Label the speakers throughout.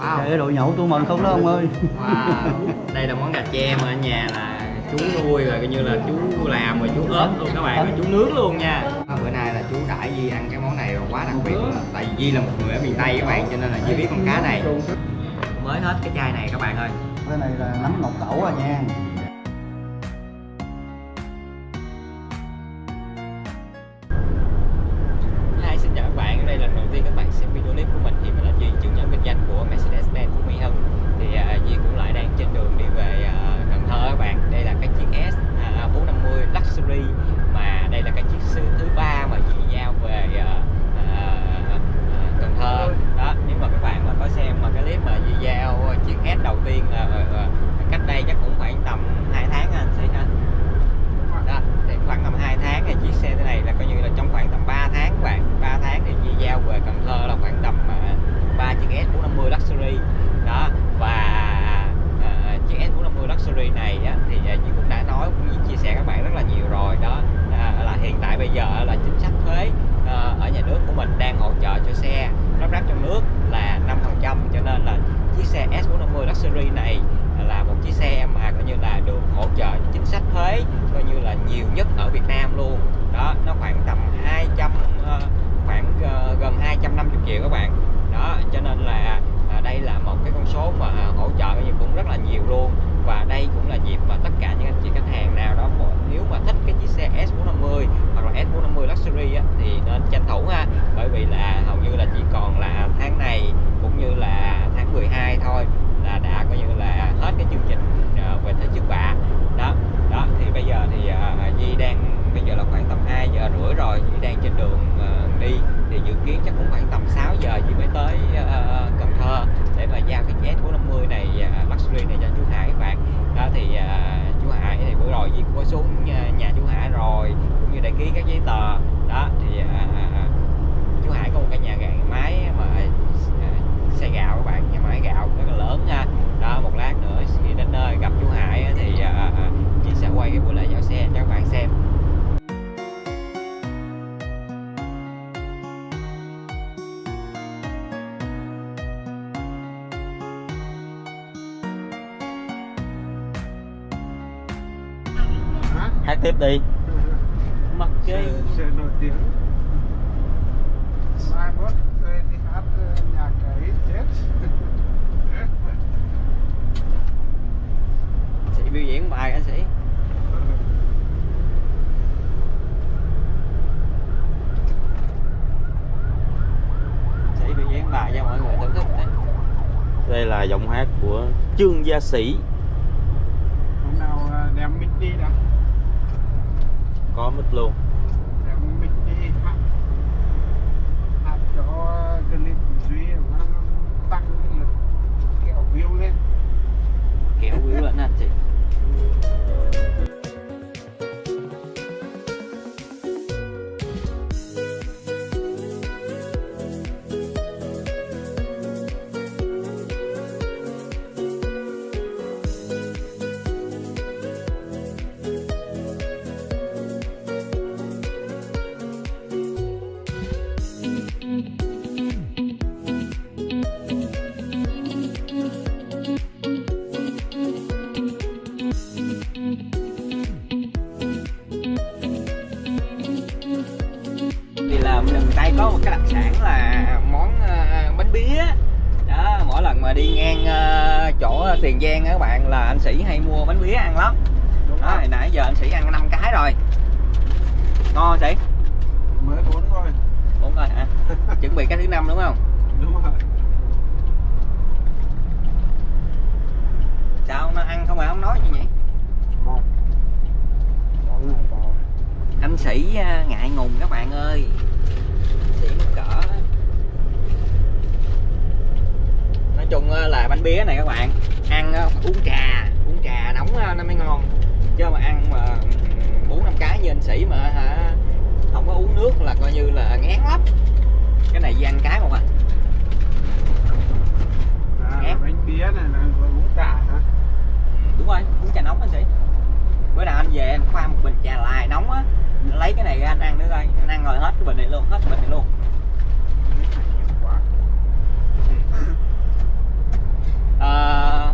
Speaker 1: wow.
Speaker 2: để đồ nhậu tôi mừng không đó ông ơi.
Speaker 1: Wow. đây là món gà tre mà ở nhà là chú nuôi rồi coi như là chú làm rồi chú ớt luôn các bạn rồi chú nướng luôn nha. Bữa nay là chú đãi Di ăn cái món này rồi quá đặc biệt tại vì Di là một người ở miền Tây các bạn cho nên là Di biết con cá này. Mới hết cái chai này các bạn ơi.
Speaker 2: Cái này là nấm ngọc tẩu à nha.
Speaker 1: đi. Mặc kệ sẽ
Speaker 3: nổi tiếng. Mai mốt đi hát ờ, nhạc ấy chết.
Speaker 1: Chị biểu diễn bài anh sĩ chị biểu diễn bài cho mọi người thưởng thức
Speaker 4: đây là giọng hát của Trương Gia Sĩ.
Speaker 1: bía
Speaker 3: này
Speaker 1: các bạn. Ăn ờ, uống trà uống trà nóng ờ, nó mới ngon. Chứ mà ăn mà ừ, bốn năm cái như anh sĩ mà hả không có uống nước là coi như là ngán lắm. Cái này ăn cái không à.
Speaker 3: À, bánh pía này là uống trà hả?
Speaker 1: Ừ, đúng rồi, uống trà nóng anh sĩ. Bữa nào anh về anh pha một bình trà lại nóng á Lấy cái này ra anh ăn nữa coi. Anh ăn rồi hết cái bình này luôn, hết cái bình này luôn.
Speaker 3: Ờ,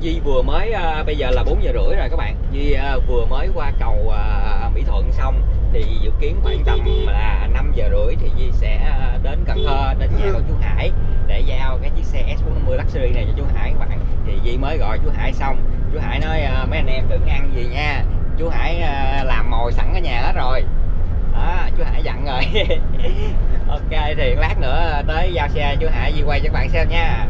Speaker 2: Duy vừa mới à, bây giờ là 4 giờ rưỡi rồi các bạn. Duy à, vừa mới qua cầu à, Mỹ Thuận xong thì dự kiến khoảng tầm là 5 giờ rưỡi thì Duy sẽ đến Cần Thơ đến nhà của chú Hải để giao cái chiếc xe S450 Luxury này cho chú Hải các bạn. Thì Duy mới gọi chú Hải xong. Chú Hải nói à, mấy anh em đừng ăn gì nha. Chú Hải à, làm mồi sẵn ở nhà hết rồi. Đó chú Hải dặn rồi. Ok thì lát nữa tới giao xe chú Hải Duy quay cho các bạn xem nha.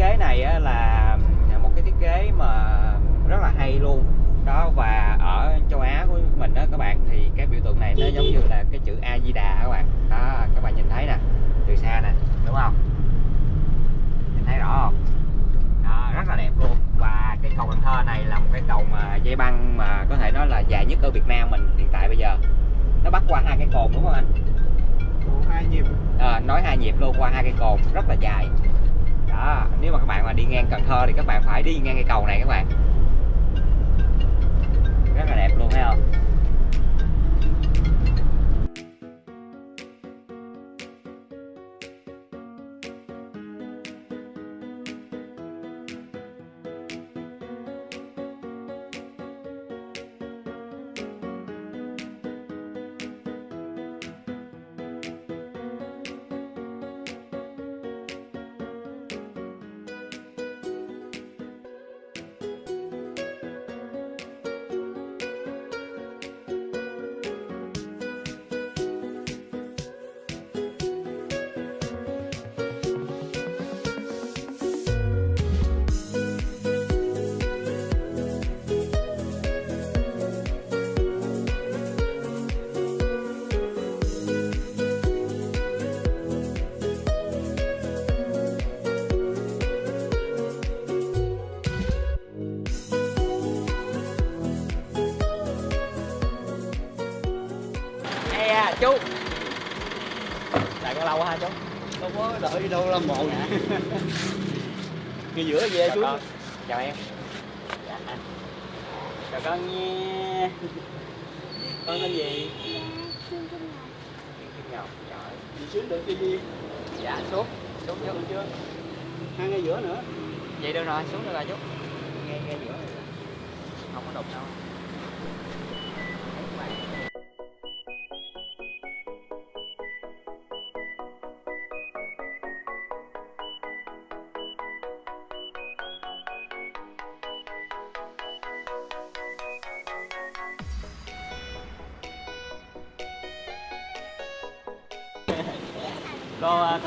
Speaker 2: Kế này á, là một cái thiết kế mà rất là hay luôn. Đó và ở châu Á của mình đó các bạn thì cái biểu tượng này nó giống như là cái chữ A Di Đà các bạn. Đó các bạn nhìn thấy nè từ xa nè đúng không? Nhìn thấy rõ không? Đó, rất là đẹp luôn. Và cái cầu Cần Thơ này là một cái cầu mà dây băng mà có thể nói là dài nhất ở Việt Nam mình hiện tại bây giờ. Nó bắt qua hai cái cồn đúng không anh?
Speaker 4: Hai nhịp.
Speaker 2: À, nói hai nhịp luôn qua hai cây cồn rất là dài mà đi ngang Cần Thơ thì các bạn phải đi ngang cây cầu này các bạn. Rất là đẹp luôn, thấy không? Chú. Lại có lâu quá hả chú?
Speaker 1: Đâu có đợi đâu làm bộ
Speaker 2: Dạ.
Speaker 1: cái giữa về
Speaker 2: Chào
Speaker 1: chú
Speaker 2: con. Chào em. Dạ. Chào con nha. Con tên gì? Kim Ngọc. Trời.
Speaker 1: Đi xuống được cái gì?
Speaker 2: Dạ xuống. Xuống
Speaker 1: được
Speaker 2: chú
Speaker 1: chưa? Hai ngay giữa nữa.
Speaker 2: Vậy được rồi, xuống được rồi chú. Ngay ngay giữa. Không có đụng đâu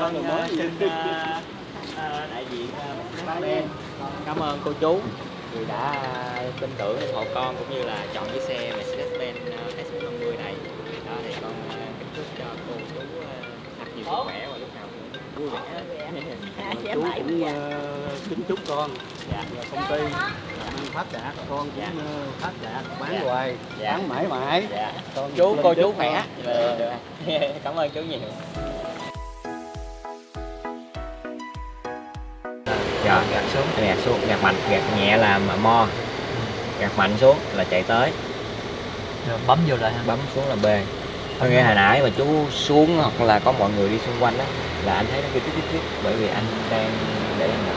Speaker 2: con à, xin à, à, đại diện à, bên cảm ơn cô chú vì đã à, tin tưởng ủng hộ con cũng như là chọn chiếc xe Mercedes-Benz à, S450 này. Đó thì con kính chúc cho cô chú thật nhiều sức khỏe và lúc nào vui vẻ.
Speaker 1: Chú cũng ờ, kính chúc con.
Speaker 2: Dạ.
Speaker 1: Và công ty ăn phát đạt. Con
Speaker 2: Dạ.
Speaker 1: cũng phát đạt bán
Speaker 2: Dạ.
Speaker 1: hoài
Speaker 2: Dạ.
Speaker 1: bán mãi mãi.
Speaker 2: Dạ.
Speaker 1: Con
Speaker 2: chú cô chú khỏe. Được, được. cảm ơn chú nhiều xuống gạt mạnh gạt nhẹ là mà mo. Gạt mạnh xuống là chạy tới.
Speaker 5: Rồi bấm vô lại ha.
Speaker 2: bấm xuống là B. Có nghĩa hồi nãy mà chú xuống hoặc là có mọi người đi xung quanh đó là anh thấy nó kêu tiếp tiếp tiếp bởi vì anh đang để anh đầu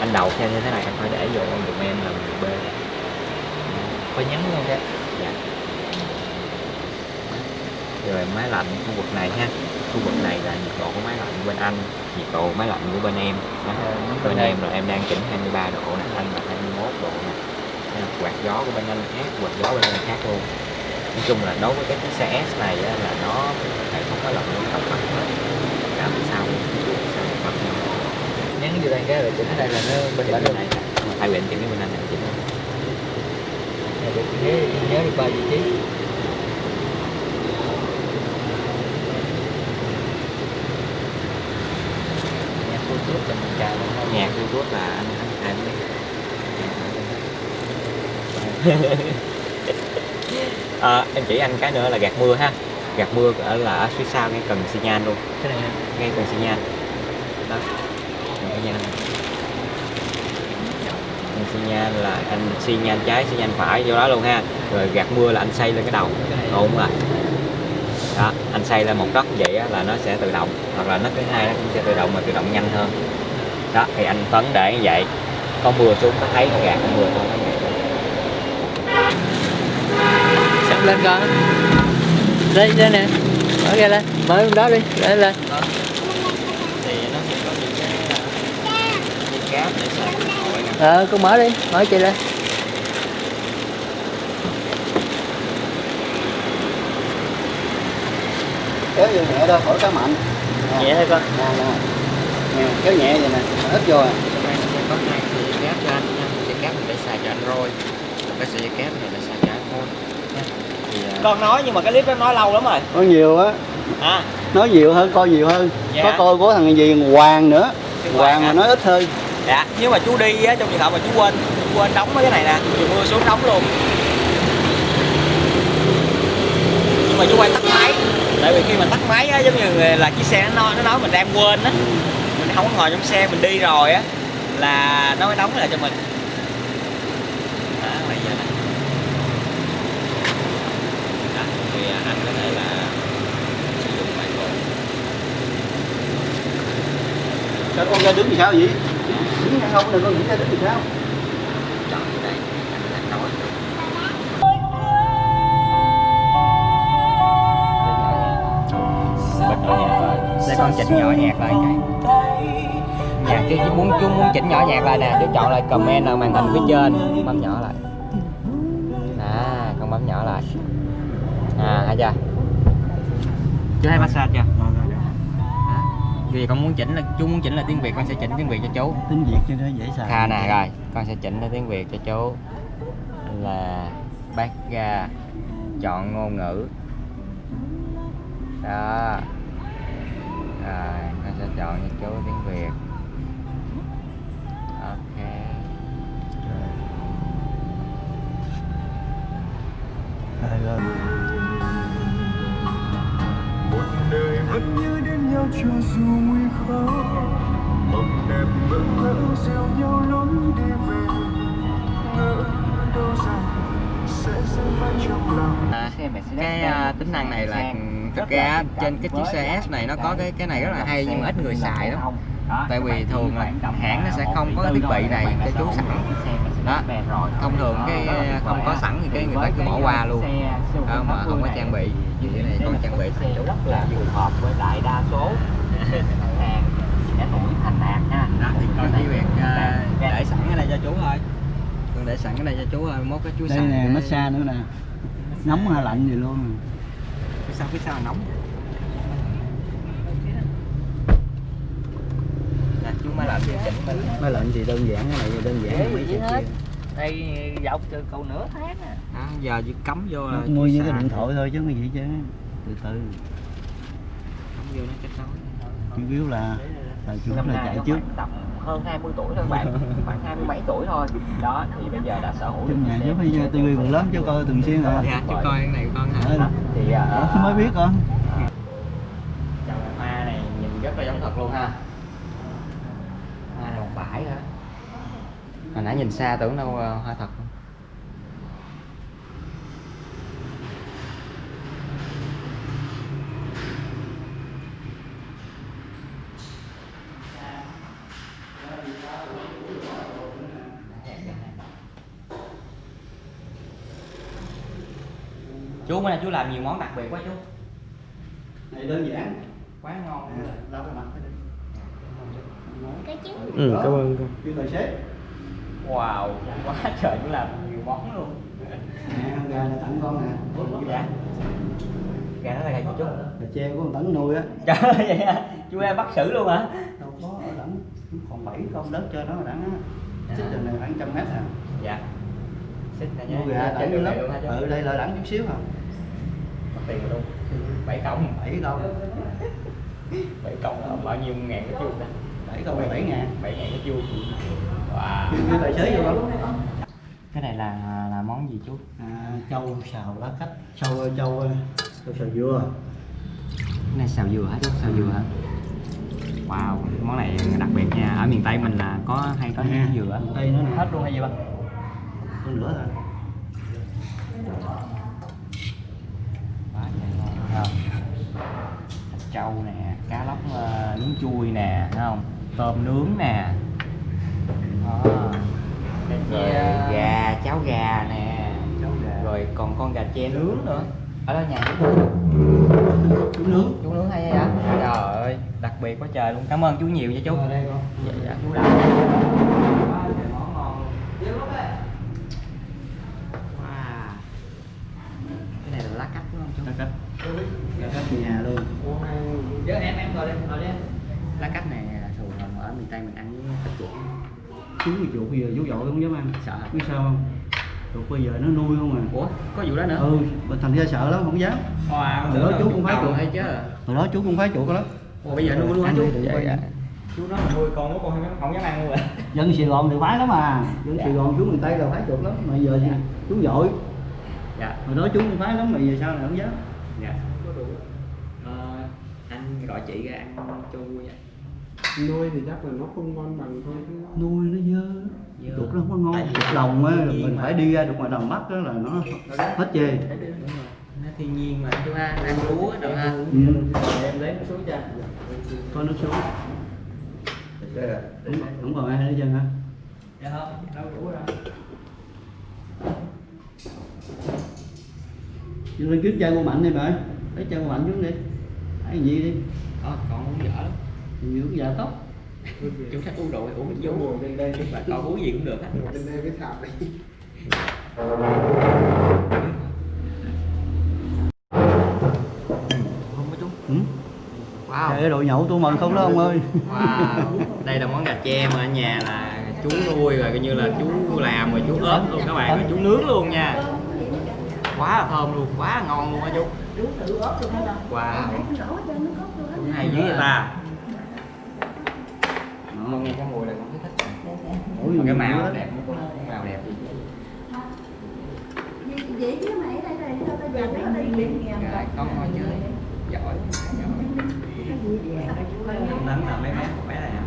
Speaker 2: anh đầu theo như thế này anh phải để vô ông dùm em là B.
Speaker 5: Phải nhấn luôn cái.
Speaker 2: dạ. Rồi máy lạnh khu vực này ha khu vực này là nhiệt độ của máy lạnh bên anh nhiệt độ máy lạnh của bên em. Đó. bên em là em đang chỉnh 23 độ nè anh là 21 độ nè. Là quạt gió của bên anh khác quạt gió bên anh khác luôn. Nói chung là đối với cái chiếc xe S này á, là nó hệ thống máy lạnh nó tổng hợp hết. Cả bên sau sau mặt nhau.
Speaker 5: Nhấn vô đây cái rồi chỉnh đây là nó bên
Speaker 2: bên này
Speaker 5: luôn.
Speaker 2: hai bên chỉnh cái bên anh này chỉnh.
Speaker 5: Này nhớ nhớ được ba vị trí. Nhạc cô trước cho
Speaker 2: nhạc YouTube là anh anh anh. À, em chỉ anh cái nữa là gạt mưa ha. Gạt mưa ở là ở phía sau ngay cần xi nhan luôn.
Speaker 5: Cái này
Speaker 2: ngay cần xi nhan. Đó. Cần xi nhan. Cần xi nhan là anh xi nhan trái xi nhan phải vô đó luôn ha. Rồi gạt mưa là anh xây lên cái đầu. Ổn lại đó anh xây lên một góc vậy á, là nó sẽ tự động. Hoặc là nó thứ hai nó cũng sẽ tự động mà tự động nhanh hơn đó thì anh Tuấn để như vậy. Có mưa xuống nó thấy nó gạt có mưa nó
Speaker 5: sắp lên con đây đây nè. Mở ra lên. Mở bên đó đi lên. Lên
Speaker 2: để điện thoại nè
Speaker 5: ờ con mở đi. Mở chị lên.
Speaker 1: Kéo vô nhẹ đâu khỏi cá mạnh.
Speaker 5: Nhẹ thôi con.
Speaker 1: Nè nè nè kéo nhẹ vậy nè ít vô à.
Speaker 2: Có hai sợi dây cáp cho anh nha sợi cáp này để xài cho Android Còn cái sợi dây cáp này là xài cho iPhone nha. thì uh,
Speaker 5: con nói nhưng mà cái clip đó nói lâu lắm rồi.
Speaker 1: Có nhiều á.
Speaker 5: À
Speaker 1: nói nhiều hơn coi nhiều hơn.
Speaker 5: Dạ.
Speaker 1: có coi của thằng gì Hoàng nữa.
Speaker 5: Cái
Speaker 1: Hoàng
Speaker 5: Hoàng
Speaker 1: mà nói ít hơn.
Speaker 5: Dạ nhưng mà chú đi á trong trường hợp mà chú quên chú quên đóng cái này nè thì mưa xuống đóng luôn. Nhưng mà chú quay tắt máy. Tại vì khi mà tắt máy á giống như là chiếc xe nó nói nó nói mình đang quên á. Mình không có ngồi trong xe mình đi rồi á là nó mới đóng lại cho mình. Đó bây giờ này
Speaker 2: đó, thì uh, anh có thể là sử dụng máy bộ.
Speaker 1: Sao con ra đứng thì sao vậy? Đứng hay không? Đừng có nghĩ ra đứng thì sao?
Speaker 2: Để con chỉnh nhỏ nhạc lại cái nhạc chứ chứ muốn chú muốn chỉnh nhỏ nhạc lại nè chú chọn lại comment ở màn hình phía trên. Bấm nhỏ lại. À con bấm nhỏ lại. À hay chưa? Chú thấy massage chưa? Đó. vì con muốn chỉnh là chú muốn chỉnh là tiếng việt con sẽ chỉnh tiếng việt cho chú.
Speaker 1: Tiếng việt cho nó dễ xài
Speaker 2: Kha nè rồi con sẽ chỉnh ra tiếng việt cho chú. Là bác ra chọn ngôn ngữ. Đó. Rồi con sẽ chọn cho chú tiếng việt
Speaker 1: Rồi, rồi.
Speaker 6: một đời vẫn nhớ đến nhau cho dù nguy khó. Mộng đẹp mơ mơ dìu nhau lối đi về. Ngỡ đâu rằng sẽ giữ mãi trong lòng.
Speaker 2: À, cái à, tính năng này là thực ra trên cái chiếc xe S này nó có cái cái này rất là hay nhưng mà ít người xài lắm. tại vì thường là hãng nó sẽ không có cái thiết bị này cho chú sẵn đó. Thông thường cái không có sẵn thì cái người ta cứ bỏ qua luôn. đó, mà không có trang bị thì cái này con trang bị chú
Speaker 5: rất là phù hợp với lại đa số. Hàng trẻ tuổi thành đạt nha
Speaker 2: đó thì con chỉ việc à, để sẵn cái này cho chú thôi. Con để sẵn cái này cho chú thôi mốt cái chú
Speaker 1: đây nè massage nữa nè. Nóng hay lạnh gì luôn.
Speaker 2: Phía sau phía sau nóng nè chú máy lạnh thì chỉnh lên
Speaker 1: máy lạnh thì đơn giản cái này đơn giản mấy triệu
Speaker 5: hết. đây dọc từ cầu nửa tháng nè
Speaker 2: đó, giờ chỉ cắm vô là
Speaker 1: mua
Speaker 2: chú
Speaker 1: với cái điện thoại thôi chứ có gì chứ. Từ từ.
Speaker 2: Cắm vô nó kết nối
Speaker 1: chủ yếu là là chủ yếu là chạy
Speaker 5: nó
Speaker 1: trước.
Speaker 5: tầm hơn 20 tuổi thôi bạn. Khoảng hai mươi mấy tuổi thôi. Đó thì bây giờ đã sở hữu
Speaker 1: trong
Speaker 5: được
Speaker 1: nhà phải
Speaker 5: Mercedes
Speaker 1: tivi còn lớn chứ coi thường xuyên à.
Speaker 2: Dạ chú coi cái này con hả?
Speaker 1: Ờ,
Speaker 5: thì à,
Speaker 1: Ờ, mới biết con.
Speaker 2: Chồng hoa này nhìn rất là giống thật luôn ha Hoa này một bãi hả? Hồi nãy nhìn xa tưởng đâu ờ, hoa thật. Không Chú bữa nay chú làm nhiều món đặc biệt quá chú.
Speaker 1: Này đơn giản.
Speaker 2: Quá ngon.
Speaker 1: À, lau cái mặt
Speaker 4: Ừ, cảm ơn con.
Speaker 1: kêu tài xế
Speaker 2: Wow, quá trời chú làm nhiều món luôn.
Speaker 1: Nè con gà này tặng con nè.
Speaker 2: Dạ Gà? Nó là gà gì chú?
Speaker 1: là tre của con tấn nuôi á.
Speaker 2: Trời ơi vậy à, chú em bắt xử luôn hả?
Speaker 1: đâu có ở đẳng còn bảy con đất cho nó đẳng á. Xích đường này khoảng trăm mét à.
Speaker 2: Dạ. Xích này
Speaker 1: nuôi
Speaker 2: nhá,
Speaker 1: gà đẳng lắm ở đây là đẳng chút xíu à.
Speaker 2: Mất tiền luôn. Bảy cộng
Speaker 1: bảy con
Speaker 2: bảy cộng là bao nhiêu ngàn cái chuông đó
Speaker 1: con là bảy ngàn
Speaker 2: bảy ngàn cái chuông Wow
Speaker 1: kêu tài xế vô con
Speaker 2: Cái này là là món gì chú?
Speaker 1: à, châu xào lá cách châu châu châu xào dừa
Speaker 2: Cái này xào dừa hả chú? Xào dừa hả? Wow, món này đặc biệt nha. Ở miền Tây mình là có hay có
Speaker 1: Nè,
Speaker 2: dừa.
Speaker 1: Đây nó
Speaker 2: Hết luôn hay gì ba? thấy không? Thịt trâu nè, cá lóc ờ, nướng chui nè, thấy không? Tôm nướng nè. Đó. Rồi gà, cháo gà nè.
Speaker 1: cháu gà.
Speaker 2: Rồi còn con gà tre nướng nữa. Ở đó nhà chú
Speaker 1: chú nướng.
Speaker 2: Chú nướng hay vậy? Trời ơi đặc biệt quá trời luôn. Cảm ơn chú nhiều nha chú.
Speaker 1: Ở đây con.
Speaker 2: Dạ dạ. Chú đã quá trời món ngon luôn wow cái này là lá cách
Speaker 1: nhà luôn.
Speaker 2: Chứ em em ngồi đây ngồi đây. Lá cách này miền tây mình ăn với thịt chuột
Speaker 1: chú cái chuột bây giờ chú dội không dám ăn
Speaker 2: sợ hả?
Speaker 1: Biết sao không? Chuột bây giờ nó nuôi không à.
Speaker 2: Ủa có vụ đó nữa?
Speaker 1: Ừ mình thành ra sợ lắm không dám.
Speaker 2: Wow
Speaker 1: Bữa đó chú cũng phải chuột.
Speaker 2: hay chứ.
Speaker 1: Hồi đó chú cũng phái chuột lắm.
Speaker 2: Ủa bây giờ nuôi luôn hả
Speaker 1: Ăn
Speaker 2: chú? dạ, dạ. chú nói là nuôi con của con không, không dám ăn luôn rồi
Speaker 1: dân sài gòn thì phái lắm à. Dân
Speaker 2: Dạ.
Speaker 1: sài gòn chú miền tây là phái chuột lắm mà giờ thì chú dội
Speaker 2: dạ.
Speaker 1: Hồi đó chú cũng phái lắm mà giờ sao lại không dám?
Speaker 2: Dạ. Ờ, anh gọi chị ra ăn cho vui nha
Speaker 4: nuôi thì chắc là nó không ngon bằng thôi
Speaker 1: nuôi nó dơ. Chuột nó không có ngon. Chuột đồng á mình
Speaker 2: mà.
Speaker 1: phải đi ra được ngoài đồng bắc đó là nó hết chê.
Speaker 2: Rồi. Nó thiên nhiên mà. Chú ha. Ăn lúa đâu ha.
Speaker 1: Ừ.
Speaker 2: em lấy nó xuống cho.
Speaker 1: Có nước xuống đúng, đúng rồi hai đứa chân hả?
Speaker 2: Dạ không. Đâu đủ
Speaker 1: Chứ lên kiếm chơi cô mạnh đi bà lấy chơi cô mạnh xuống đi. Hay gì đi?
Speaker 2: Ờ con uống dở lắm
Speaker 1: cái dạ tóc
Speaker 2: chú thích uống rượu thì uống vô.
Speaker 4: bên đây đi
Speaker 2: bà con uống gì cũng được hết.
Speaker 4: Bên đây cái thảm này.
Speaker 2: Không có chú
Speaker 1: ừ?
Speaker 2: wow.
Speaker 1: Đội nhậu tôi mừng không đó ông ơi.
Speaker 2: Wow. Đây là món gà tre mà ở nhà là chú nuôi rồi coi như là chú làm rồi chú ốp luôn các bạn rồi chú nướng luôn nha. Quá là thơm luôn quá là ngon luôn á chú. Wow. Chú hay dữ vậy ta con nghe cái mùi là con thấy thích.
Speaker 1: Ủa,
Speaker 2: Mà cái màu
Speaker 1: lắm.
Speaker 2: đẹp màu đẹp.
Speaker 7: Vậy chứ mày ở đây đây tao giờ nó đi
Speaker 2: con ngồi chơi giỏi giỏi. Nắng là mấy bé một bé này hả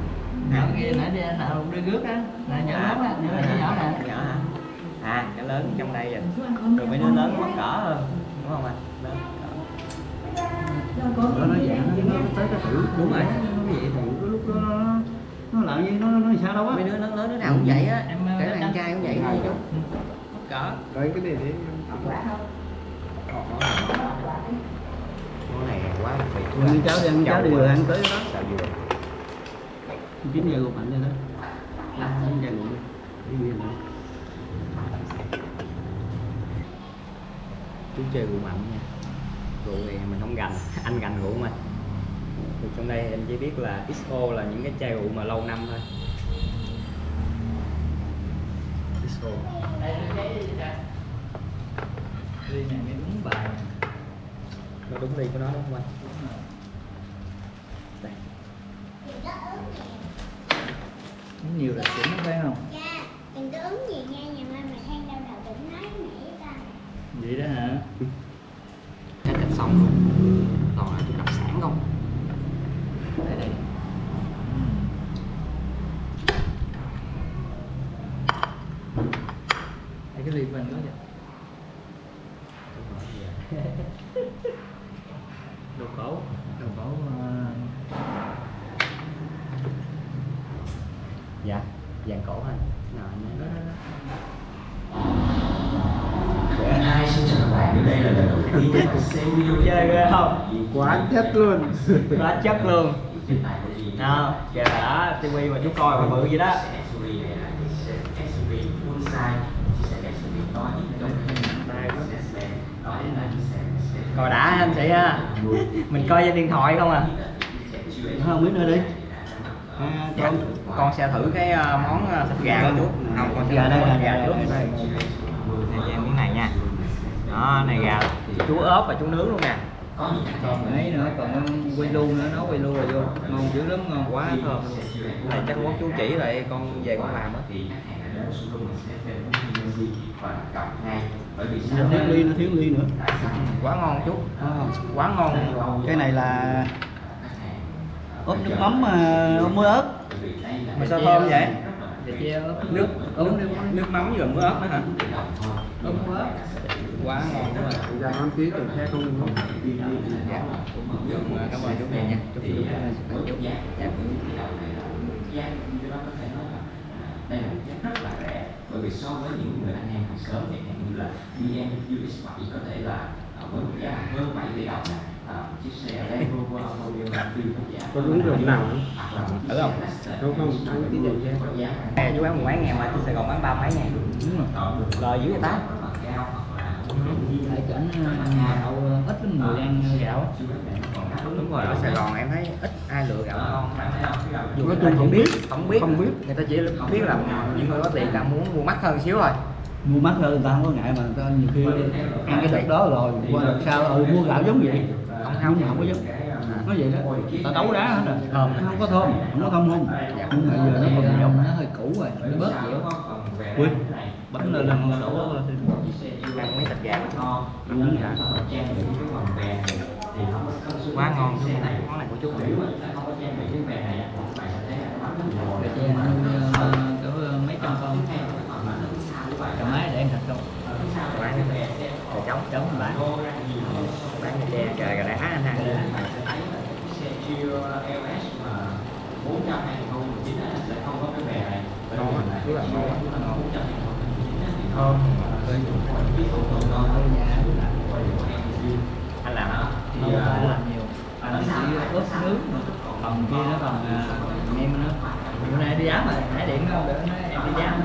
Speaker 1: Nhỏ kia nãy đi nào đi rước á. Nè nhỏ lớn á nhỏ nhỏ nhỏ nè.
Speaker 2: Nhỏ hả? À cái lớn trong đây rồi rồi mấy đứa lớn mắc cỡ hơn đúng không anh lớn cỡ.
Speaker 1: Đó nó dạng nó tới cái thử
Speaker 2: Đúng rồi.
Speaker 1: nó vậy thì cái lúc đó nó nó làm gì nó nó sao đâu á?
Speaker 2: Mấy đứa lớn lớn đứa nào cũng vậy á.
Speaker 1: Em,
Speaker 2: kể cả anh trai cũng vậy. Thôi chú cỡ
Speaker 4: đấy cái này đấy
Speaker 2: món này quá đặc biệt
Speaker 1: Rồi, cháu đi ăn cháu đi rồi ăn tới đó.
Speaker 2: Sao vừa?
Speaker 1: Chín giờ cô mạnh rồi đó. Chín giờ ngủ đi đi nữa
Speaker 2: chú chơi rượu mạnh nha. Rượu thì mình không gành anh gành rượu mà thì trong đây em chỉ biết là XO là những cái chai rượu mà lâu năm thôi. XO
Speaker 1: đi này mới đúng bài.
Speaker 2: Nó đúng đi của nó đúng không anh? Đây.
Speaker 1: Uống nhiều là xỉn phải không?
Speaker 7: Dạ, đừng có uống gì nha, nhà mai mày than đau đầu đừng nói mẹ với ta
Speaker 1: vậy đó hả
Speaker 2: hết thịt xong luôn còn là chút đặc sản không đây đây
Speaker 1: Đây cái ly của anh đó vậy đồ cổ đồ cổ ờ,
Speaker 2: dạ vàng cổ anh nào anh
Speaker 1: đó, đó, đó.
Speaker 8: Hi, xin chào các bạn, đây là lần đầu tiên mình xem video
Speaker 2: chơi ghê không?
Speaker 4: Quá chất luôn.
Speaker 2: Quá chất luôn. Nào kìa đã tivi mà chú coi mà bự vậy
Speaker 8: đó.
Speaker 2: Coi đã anh chị ha. Mình coi trên điện thoại không à.
Speaker 1: Không biết nữa đi
Speaker 2: à, con con sẽ thử cái ờ, món ờ, thịt gà của chú không con sẽ
Speaker 1: Gà
Speaker 2: thử
Speaker 1: đây,
Speaker 2: món
Speaker 1: gà đây,
Speaker 2: trước.
Speaker 1: đây.
Speaker 2: Này cho em miếng này nha. Đó này gà chú ốp và chú nướng luôn nè.
Speaker 1: Còn ấy nữa còn quay lu nữa nó quay lu rồi vô. Ngon dữ lắm ngon
Speaker 2: quá thơm luôn. Này chắc món chú chỉ lại con về con làm á.
Speaker 8: Nó
Speaker 1: thiếu ly nó thiếu ly nữa.
Speaker 2: quá ngon chú. Quá ngon.
Speaker 1: Cái này là ốp nước mắm ờ, ốp muối ớt.
Speaker 2: Mà sao thơm vậy? Nước uống nước, nước mắm với muối ớt nữa hả? Ớt muối ớt. Quá ngon đúng rồi
Speaker 4: Dạ ăn tí từ xe không? Không.
Speaker 2: dạ. Cảm ơn chú nhiều nha. Chú chú chú. Dạ. Dạ.
Speaker 8: Đây là một giá rất là rẻ bởi vì so với những người anh em hàng chẳng hạn như là BMW X7 có thể là à, với một giá hơn 7 tỷ đồng nè. à, chiếc xe Land Rover Automobile Grand Prix có giá
Speaker 4: Có uống rượu nào không?
Speaker 8: là xe Lexus
Speaker 4: Không? không, ăn tí rượu xe.
Speaker 8: có giá
Speaker 2: Ê, chú bán một mấy ngàn mà trên Sài Gòn bán ba mấy ngàn lời dưới người ta
Speaker 5: ở chỗ gạo ít với người ăn gạo.
Speaker 2: Đúng rồi ở Sài Gòn em thấy ít ai lựa gạo ngon. dù
Speaker 4: Nói chung
Speaker 2: chỉ
Speaker 4: không
Speaker 2: biết không biết.
Speaker 4: Không biết.
Speaker 2: người ta chỉ biết là những người có tiền ta muốn mua mắc hơn xíu thôi
Speaker 1: mua mắc hơn người ta không có ngại mà người ta nhiều khi ăn cái đợt đó rồi qua đợt sau ừ mua gạo giống vậy
Speaker 2: Không,
Speaker 1: không
Speaker 2: không.
Speaker 1: không có giống nó vậy đó. Ta đấu đá hết rồi.
Speaker 2: Thơm.
Speaker 1: nó không có thơm không có thơm không nhưng mà giờ nó còn nhiều
Speaker 5: nó hơi cũ rồi nó bớt dẻo
Speaker 1: ui bánh lên lần đổ
Speaker 2: ăn mấy thịt gà ngon.
Speaker 1: Ăn gà
Speaker 2: quá ngon chú món này của chú
Speaker 5: ăn ờ, cỡ mấy trăm con. Cả máy để ăn thật không
Speaker 2: gà trống
Speaker 5: chống bạn
Speaker 2: bán cái tre gà gà đá anh ăn
Speaker 8: LS mà 400 2019 á, sẽ không? Có cái bè này
Speaker 2: Ngon
Speaker 8: là
Speaker 2: rất là ngon á, rất là ngon.
Speaker 8: 400 2019 á thì
Speaker 2: thơm
Speaker 5: ở nhà
Speaker 2: anh làm hả
Speaker 5: không phải làm nhiều. Anh chỉ ướp nước mà còn kia nó còn à, em nữa bữa nay đi dám rồi nãy điện nó để nó em đi dám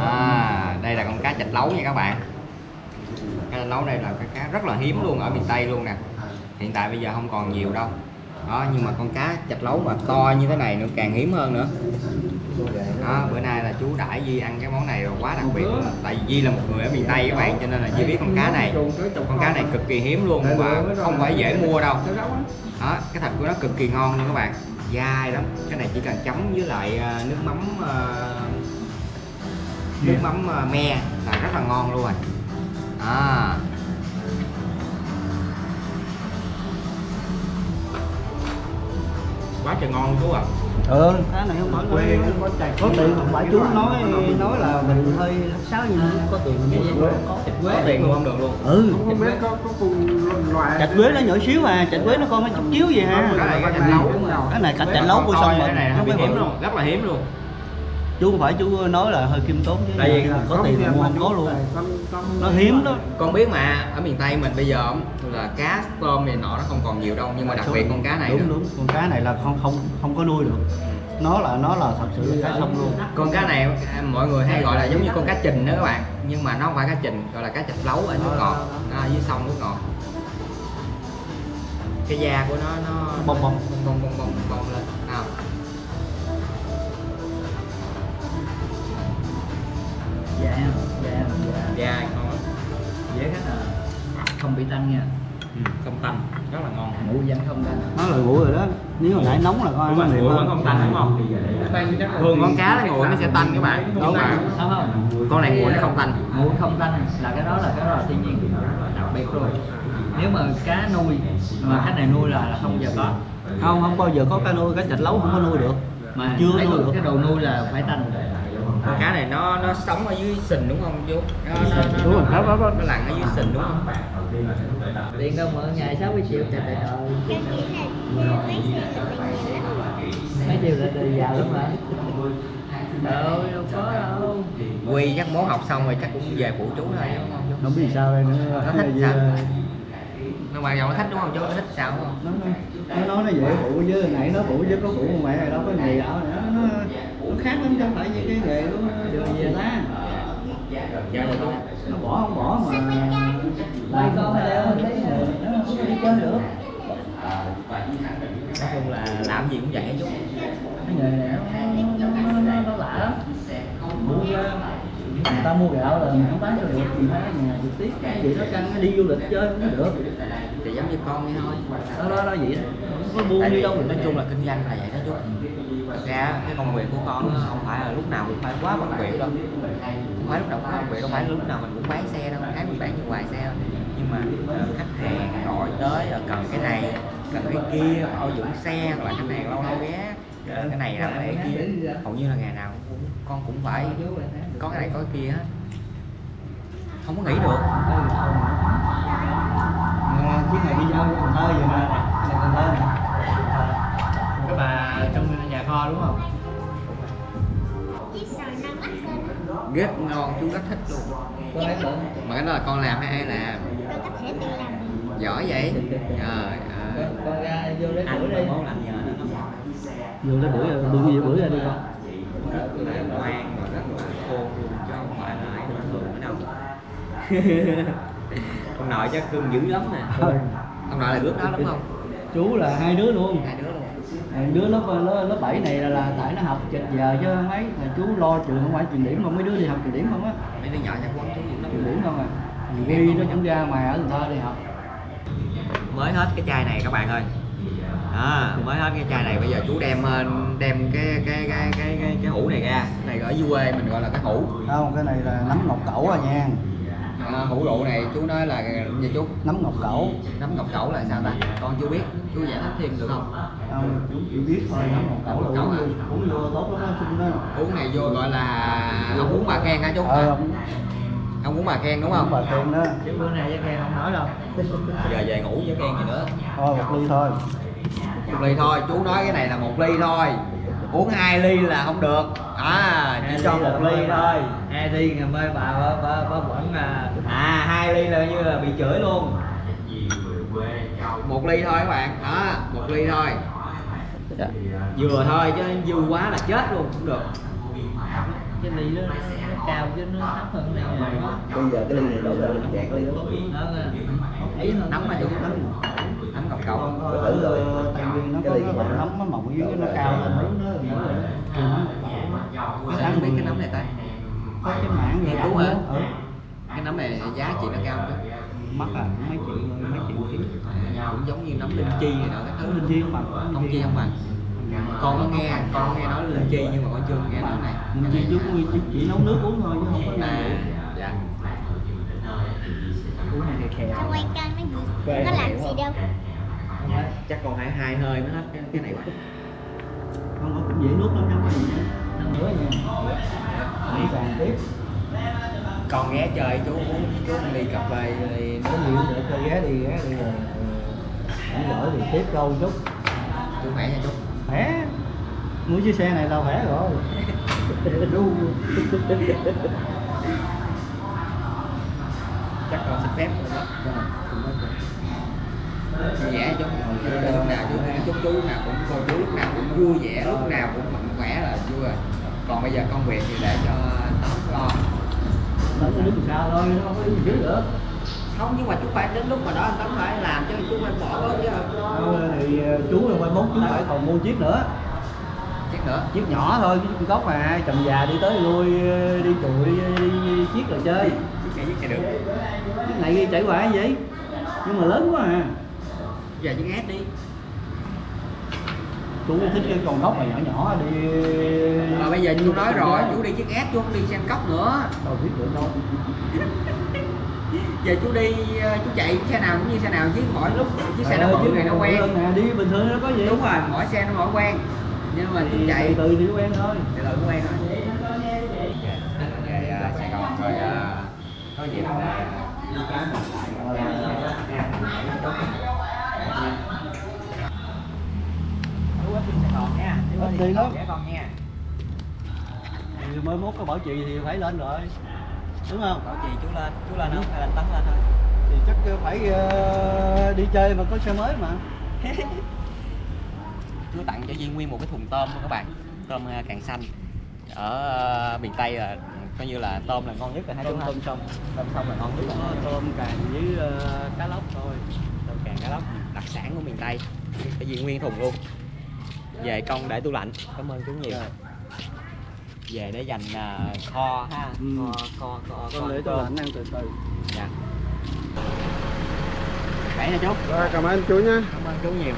Speaker 2: À, đây là con cá chạch lấu nha các bạn. Cá chạch lấu đây là cái cá rất là hiếm luôn, ở miền Tây luôn nè. Hiện tại bây giờ không còn nhiều đâu. Đó, nhưng mà con cá chạch lấu mà to như thế này nữa, càng hiếm hơn nữa. Đó, bữa nay là chú đãi Di ăn cái món này là quá đặc biệt luôn. Tại vì Di là một người ở miền Tây các bạn, cho nên là Di biết con cá này. Con cá này cực kỳ hiếm luôn và không phải dễ mua đâu. Đó, cái thịt của nó cực kỳ ngon luôn các bạn. Dai lắm. Cái này chỉ cần chấm với lại ờ, nước mắm ờ, à, nước mắm à, me là rất là ngon luôn rồi à quá trời ngon chú ạ
Speaker 1: ừ cái này không phải
Speaker 4: Quê
Speaker 1: nói
Speaker 4: có chạy
Speaker 1: có tiền không phải chú nói nói là mình hơi sáo nhưng mà có tiền
Speaker 5: cái gì
Speaker 1: mua
Speaker 5: có thịt
Speaker 2: có
Speaker 5: quế
Speaker 2: tiền mua không được luôn
Speaker 1: ừ
Speaker 4: Không biết có có cùng loại
Speaker 1: chạch quế nó nhỏ xíu mà chạch quế nó con nó chút chiếu vậy ha
Speaker 2: cái này cái chạch lấu
Speaker 1: cái này cạch chạch lấu của sông
Speaker 2: cái
Speaker 1: mình
Speaker 2: này hiếm luôn rất là hiếm luôn
Speaker 1: chú không phải chú nói là hơi khiêm tốn chứ.
Speaker 2: Tại vì
Speaker 1: có tiền mà mua không có luôn. nó hiếm đó.
Speaker 2: Con biết mà ở miền Tây mình bây giờ là cá tôm này nọ nó không còn nhiều đâu nhưng mà đặc biệt con cá này
Speaker 1: đúng
Speaker 2: nữa.
Speaker 1: đúng. Con cá này là không không không có nuôi được. Nó là nó là thật sự là cá sông luôn.
Speaker 2: Con cá này à, mọi người hay gọi là giống như con cá trình đó các bạn. Nhưng mà nó không phải cá trình gọi là cá chạch lấu ở nước ngọt nó ở dưới sông nước ngọt. Cái da của nó nó
Speaker 1: bong bong
Speaker 2: bong bong bong bong lên da ngon lắm
Speaker 5: dễ cái là không bị tăng nha.
Speaker 2: Ừ, không tanh rất là ngon.
Speaker 5: Ngủ vẫn không tăng
Speaker 1: nó là nguội rồi đó. Nếu hồi nãy nóng là
Speaker 2: rồi
Speaker 1: mềm
Speaker 2: nguội vẫn không tanh đúng không? Thường con cá nó nguội nó sẽ tanh các bạn. Đúng mà
Speaker 5: không không
Speaker 2: con này nguội nó không tanh.
Speaker 5: Ngủ không tăng là cái đó là cái đó là thiên nhiên. Đặc biệt luôn nếu mà cá nuôi mà cá này nuôi là, là không bao giờ có.
Speaker 1: Không không bao giờ có cá nuôi cá chạch lấu không có nuôi được.
Speaker 5: Mà
Speaker 1: Chưa nuôi được.
Speaker 5: cái đồ nuôi là phải tanh
Speaker 2: con cá này nó nó sống ở dưới sình đúng không chú nó nó nó,
Speaker 1: Đúng rồi,
Speaker 2: nó,
Speaker 1: đó, đó.
Speaker 2: nó lặn ở dưới sình đúng không?
Speaker 5: Tiền đâu mà ngày 60 triệu trời trời
Speaker 7: là mấy
Speaker 5: triệu là từ giàu lắm hả? Đâu đâu có đâu.
Speaker 2: Quy chắc mốt học xong rồi chắc cũng về phụ chú thôi đúng không? Chú
Speaker 1: không biết sao đây nữa.
Speaker 2: Nó thích sao nó đầu nó thích đúng không? Chú nó thích sao đúng không
Speaker 1: nó nó nói nó dễ phụ với hồi nãy nó phụ với có phụ mẹ này đâu có nghề ảo này nó, nó, nó khác lắm chứ không phải như cái nghề của
Speaker 5: đưa về ta.
Speaker 2: Dạ
Speaker 1: nó bỏ không bỏ mà.
Speaker 5: Lại con hay leo thấy nó không có đi chơi được.
Speaker 2: Nói chung là làm gì cũng vậy chú
Speaker 5: cái nghề này nó, nó, nó, nó, nó lạ lắm mua ra người ta mua gạo là mình không bán cho được thì phải ở nhà trực tiếp cái gì nó căng đi du lịch chơi cũng được.
Speaker 2: Thì giống như con vậy thôi.
Speaker 5: Đó đó đó vậy đó. Không có buông
Speaker 2: tại
Speaker 5: đi đâu
Speaker 2: nói chung là kinh doanh là vậy đó chú. Thật ra cái công việc của con không phải là lúc nào cũng phải quá bận bịu đâu. Không phải lúc nào cũng bận bịu đâu phải lúc nào mình cũng bán xe đâu tháng mình bán như vài xe nhưng mà ờ, khách hàng gọi tới ờ, cần cái này cần cái kia bảo dưỡng xe hoặc là khách hàng lâu lâu ghé. Cái này làm cái kia hầu như là ngày nào cũng, con cũng phải có cái này có cái kia hết. Không có nghỉ được.
Speaker 1: À, chiếc này đi giao Cần Thơ vậy mà này Cần Thơ nè. Cái bà trong nhà kho đúng không?
Speaker 2: Rất ngon chú rất thích luôn. Mà cái đó là con làm hay ai làm?
Speaker 7: Tôi có thể tự làm được.
Speaker 2: Giỏi vậy. Trời ơi.
Speaker 1: Con ra vô lấy bữa đi. vô lấy bữa bữa gì bữa ra đi con.
Speaker 2: Ngoan và rất là khôn luôn chứ không phải là ai bình thường nữa đâu ông nội chắc cưng dữ lắm nè. Ông nội là bước đó đúng không?
Speaker 1: Chú là hai đứa luôn.
Speaker 2: Hai đứa luôn.
Speaker 1: Đứa lớp lớp, 7 này là, là tại nó học chật giờ chứ mấy mà chú lo trường không phải trường điểm không? Mấy đứa đi học trường điểm không á?
Speaker 2: Mấy đứa nhỏ chắc quấn
Speaker 1: trường điểm không à? Ghi nó cũng ra ngoài ở Cần Thơ đi học.
Speaker 2: Mới hết cái chai này các bạn ơi à, mới hết cái chai này bây giờ chú đem ờ, đem cái cái cái cái cái, cái hũ này ra. Cái này ở dưới quê mình gọi là cái hũ.
Speaker 1: Không cái này là nấm ngọc cẩu à nha.
Speaker 2: À, hũ rượu này chú nói là gì chú?
Speaker 1: Nấm ngọc cẩu.
Speaker 2: Nấm ngọc cẩu là sao ta? Con chưa biết. Chú giải thích thêm được không?
Speaker 1: Không chú chỉ biết thôi nấm ngọc cẩu là
Speaker 2: Cẩu
Speaker 1: uống
Speaker 2: à?
Speaker 1: vô- uống vô tốt lắm đó đó
Speaker 2: uống này vô gọi là ông uống bà khen hả chú?
Speaker 1: Ờ ông
Speaker 2: ông uống bà khen đúng không?
Speaker 1: bà khen đó. Chứ bữa nay với khen không nói đâu.
Speaker 2: Giờ về ngủ với khen gì nữa?
Speaker 1: Thôi một ly thôi
Speaker 2: một ly thôi chú nói cái này là một ly thôi. Uống hai ly là không được. À chỉ cho một ly thôi.
Speaker 1: hai ly ngày mai bà bà bà, bà vẫn à.
Speaker 2: À hai ly là như là bị chửi luôn. Một ly thôi các bạn. Đó một ly thôi. Vừa thôi chứ dư quá là chết luôn cũng được.
Speaker 1: Cái ly đó nó cao chứ nó thấp hơn cái này.
Speaker 5: Bây giờ cái ly này đâu ra được chẹt ly đó.
Speaker 1: Đó
Speaker 2: ý nóng mà chú. nóng nóng cọc cọc
Speaker 1: con ở ờ, tại vì nó có nó nó mỏng dưới nó cao lên nó rồi
Speaker 2: sao không biết cái nấm này ta?
Speaker 1: Có cái mảng
Speaker 2: Nghiên
Speaker 1: gì
Speaker 2: cứu hả?
Speaker 1: ừ.
Speaker 2: cái nấm này giá trị nó cao không?
Speaker 1: Mắc à mấy triệu mấy triệu ký
Speaker 2: cũng giống như nấm linh chi này nọ các thứ
Speaker 1: linh chi không bằng
Speaker 2: không chi không bằng con có nghe con có nghe nói linh chi nhưng mà con chưa nghe nói này.
Speaker 1: Linh chi chú chỉ, chỉ, chỉ nấu nước uống thôi chứ không có
Speaker 2: à dạ.
Speaker 1: Uống này khè khè
Speaker 7: tao quay kênh mấy gì có làm gì đâu
Speaker 2: chắc còn hai hai hơi mới hết. Cái, cái này quá.
Speaker 1: Không có cũng dễ nuốt lắm cái gì nữa. Nữa nha. Đi bàn tiếp.
Speaker 2: Con ghé chơi chú uống chú đi cà phê
Speaker 1: có gì cũng được cho ghé đi ghé đi rồi không giỏi thì tiếp câu chút.
Speaker 2: Chú khỏe nha chú.
Speaker 1: Khỏe. Mua chiếc xe này là khỏe rồi.
Speaker 2: Chắc con xin phép rồi đó vui vẻ chú lúc nào chú chúc chú lúc nào cũng cô chú lúc nào cũng vui vẻ lúc nào cũng mạnh khỏe là vui rồi. Còn bây giờ công việc thì để cho tóm lo.
Speaker 1: Tấn nó đứng sao thôi nó không có đứng dưới được
Speaker 2: không nhưng mà chú phải đến lúc mà đó anh tấn phải làm chứ chú phải bỏ bớt chứ.
Speaker 1: Đâu, thì ờ, chú là mai mốt chú phải còn mua chiếc nữa.
Speaker 2: Chiếc nữa?
Speaker 1: Chiếc nhỏ thôi chứ chiếc gốc mà chồng già đi tới lui ờ, đi chùi đi, đi, đi chiếc rồi chơi.
Speaker 2: Chiếc này chiếc này được.
Speaker 1: Chiếc này chảy hoài vậy? Nhưng mà lớn quá à
Speaker 2: giờ chiếc ép đi.
Speaker 1: Chú thích cái con gốc này nhỏ nhỏ đi.
Speaker 2: Mà bây giờ chú nói rồi chú đi chiếc ép chú không đi sang cốc nữa.
Speaker 1: Đâu biết được đâu.
Speaker 2: Giờ chú đi ờ, chú chạy xe nào cũng như xe nào chứ mỗi lúc chiếc xe nó
Speaker 1: Ờ,
Speaker 2: bự
Speaker 1: chiếc
Speaker 2: này nó quen.
Speaker 1: bự nè, đi bình thường nó có gì?
Speaker 2: Đúng rồi mỗi xe nó mỗi quen. Nhưng mà chú chạy
Speaker 1: từ từ thì quen thôi.
Speaker 2: Từ từ quen về ờ, Sài Gòn rồi ờ, có dịp là Ít đi
Speaker 1: lắm.
Speaker 2: ghé con nha.
Speaker 1: Thì mới mốt có bảo trì thì phải lên rồi. Đúng không?
Speaker 2: Bảo trì chú lên chú lên không? Hay là tấn lên thôi?
Speaker 1: Thì chắc phải ờ, đi chơi mà có xe mới mà.
Speaker 2: Chú tặng cho Duyên nguyên một cái thùng tôm luôn các bạn. Tôm ờ, càng xanh. Ở ờ, miền Tây là coi như là tôm là ngon nhất rồi hai chú
Speaker 1: tôm sông
Speaker 2: tôm sông là ngon nhất rồi.
Speaker 1: Tôm càng với ờ, cá lóc thôi.
Speaker 2: Tôm càng cá lóc. Đặc sản của miền Tây. Cho Duyên nguyên thùng luôn về con để tủ lạnh. Cảm ơn chú nhiều.
Speaker 1: Rồi.
Speaker 2: về để dành ờ, kho ha.
Speaker 1: Ừ.
Speaker 2: kho kho kho,
Speaker 1: con để tôi lạnh ăn từ từ.
Speaker 2: Dạ. Khỏe nha chú
Speaker 4: rồi cảm ơn chú nhé.
Speaker 2: Cảm ơn chú nhiều.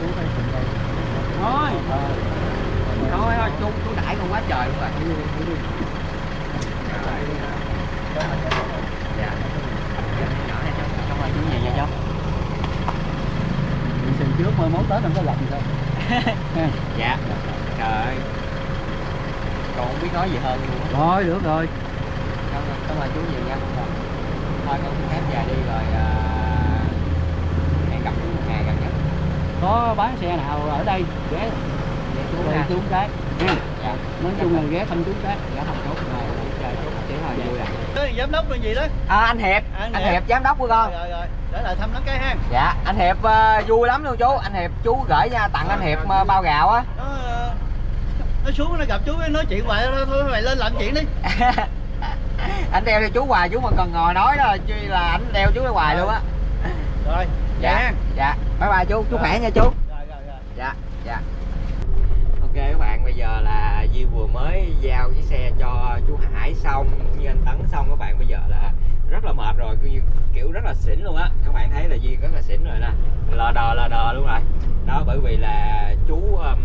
Speaker 5: Chú
Speaker 2: thôi. Thôi thôi chú chú đãi con quá trời luôn rồi. Dạ. Dạ. Cháu cảm ơn chú nhiều nha cháu
Speaker 5: Xin trước mai mốt tết không có gặp gì Ha.
Speaker 2: dạ. Trời ơi. Con không biết nói gì hơn luôn á.
Speaker 5: Rồi được rồi.
Speaker 2: Cảm ơn cảm ơn chú nhiều nha. Con thôi con xin phép về đi rồi à, hẹn gặp chú một ngày gần nhất.
Speaker 5: Có bán xe nào ở đây? Ghé.
Speaker 2: Dạ chú ha.
Speaker 5: chú cái. Nha
Speaker 2: dạ.
Speaker 5: Nói chung là ghé thăm chú cái.
Speaker 2: Dạ không chú rồi chơi chú một tiếng thôi. Vui rồi
Speaker 1: giám đốc là gì đó?
Speaker 2: À, anh hiệp.
Speaker 1: Anh
Speaker 2: anh
Speaker 1: Hiệp.
Speaker 2: hiệp giám đốc của con.
Speaker 1: Rồi rồi để lại thăm nó cái ha.
Speaker 2: Dạ anh hiệp ờ, vui lắm luôn chú. Anh hiệp chú gửi nha tặng anh hiệp ờ, bao gạo á.
Speaker 1: nó ờ, nó xuống nó gặp chú nói chuyện hoài thôi thôi mày lên làm chuyện đi.
Speaker 2: Anh đeo cho chú hoài chú mà cần ngồi nói đó chứ là anh đeo chú hoài luôn á.
Speaker 1: Rồi
Speaker 2: dạ dạ. Bye bye chú chú
Speaker 1: Rồi.
Speaker 2: khỏe nha chú.
Speaker 1: Rồi rồi rồi.
Speaker 2: Dạ dạ. Ok các bạn bây giờ là Di vừa mới giao cái xe cho chú Hải xong như anh Tấn xong các bạn bây giờ là rất là mệt rồi kiểu, rất là xỉn luôn á. Các bạn thấy là Di rất là xỉn rồi nè. Lờ đờ lờ đờ luôn rồi. Đó bởi vì là chú um,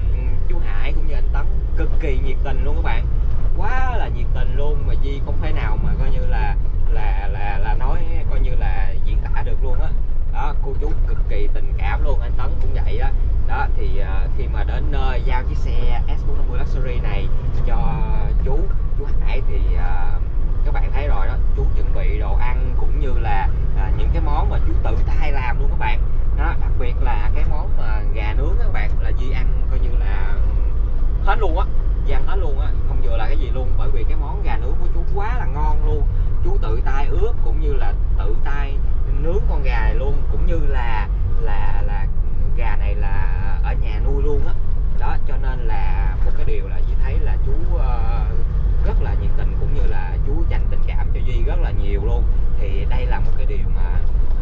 Speaker 2: chú Hải cũng như anh Tấn cực kỳ nhiệt tình luôn các bạn. Quá là nhiệt tình luôn mà Duy không thể nào mà coi như là là là là nói coi như là diễn tả được luôn á. Đó cô chú cực kỳ tình cảm luôn anh Tấn cũng vậy đó đó thì uh, khi mà đến nơi giao chiếc xe S450 Luxury này cho chú chú Hải thì uh, các bạn thấy rồi đó chú chuẩn bị đồ ăn cũng như là à, những cái món mà chú tự tay làm luôn các bạn. Đó đặc biệt là cái món mà gà nướng các bạn là Di ăn coi như là hết luôn á Di ăn hết luôn á không vừa là cái gì luôn. Bởi vì cái món gà nướng của chú quá là ngon luôn. Chú tự tay ướp cũng như là tự tay nướng con gà này luôn cũng như là là là gà này là ở nhà nuôi luôn á đó. cho nên là một cái điều là Di thấy là chú ờ, rất là nhiệt tình cũng như là chú dành tình cảm cho Duy rất là nhiều luôn thì đây là một cái điều mà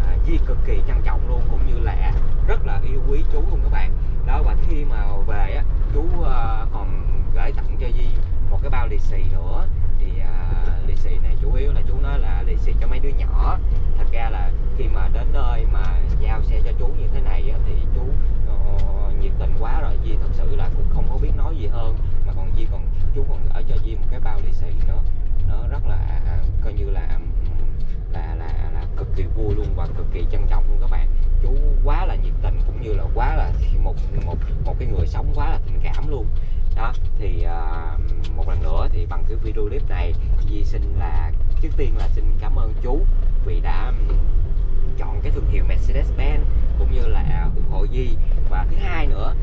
Speaker 2: à, Duy cực kỳ trân trọng luôn cũng như là rất là yêu quý chú luôn các bạn đó và khi mà về á chú ờ, còn gửi tặng cho Duy một cái bao lì xì nữa thì à, lì xì này chủ yếu là chú nói là lì xì cho mấy đứa nhỏ thật ra là khi mà đến nơi mà giao xe cho chú như thế này á, thì chú ờ, nhiệt tình quá rồi Di thật sự là cũng không có biết nói gì hơn mà còn Di còn chú còn gửi cho Di một cái bao lì xì nữa nó rất là à, coi như là ừm, là là là cực kỳ vui luôn và cực kỳ trân trọng luôn các bạn chú quá là nhiệt tình cũng như là quá là một một một cái người sống quá là tình cảm luôn đó thì à, một lần nữa thì bằng cái video clip này Di xin là trước tiên là xin cảm ơn chú vì đã chọn cái thương hiệu Mercedes-Benz, cũng như là ủng hộ Di và thứ hai nữa